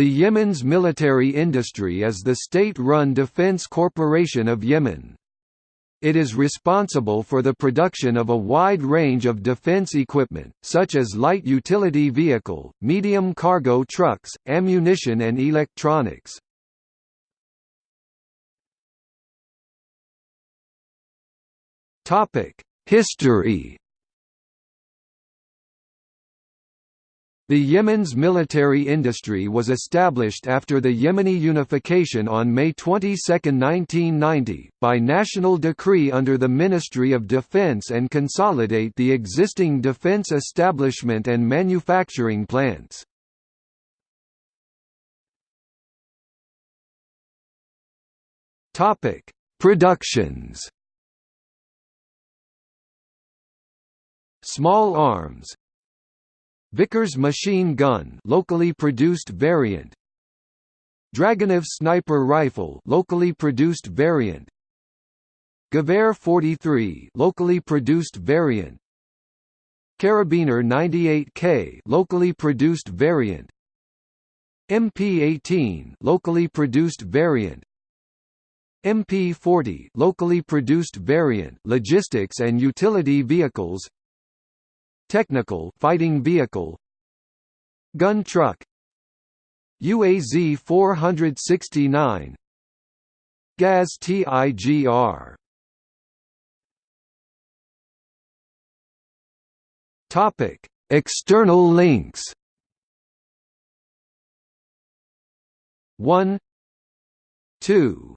The Yemen's military industry is the state-run Defense Corporation of Yemen. It is responsible for the production of a wide range of defense equipment, such as light utility vehicle, medium cargo trucks, ammunition and electronics. History The Yemen's military industry was established after the Yemeni unification on May 22, 1990, by national decree under the Ministry of Defense and consolidate the existing defense establishment and manufacturing plants. Productions Small arms Vickers machine gun locally produced variant. Dragunov sniper rifle locally produced variant. Gewehr 43 locally produced variant. Karabiner 98K locally produced variant. MP18 locally produced variant. MP40 locally produced variant logistics and utility vehicles Technical fighting vehicle. Gun truck. UAZ 469 Gaz TIGR Topic. External links. 1 2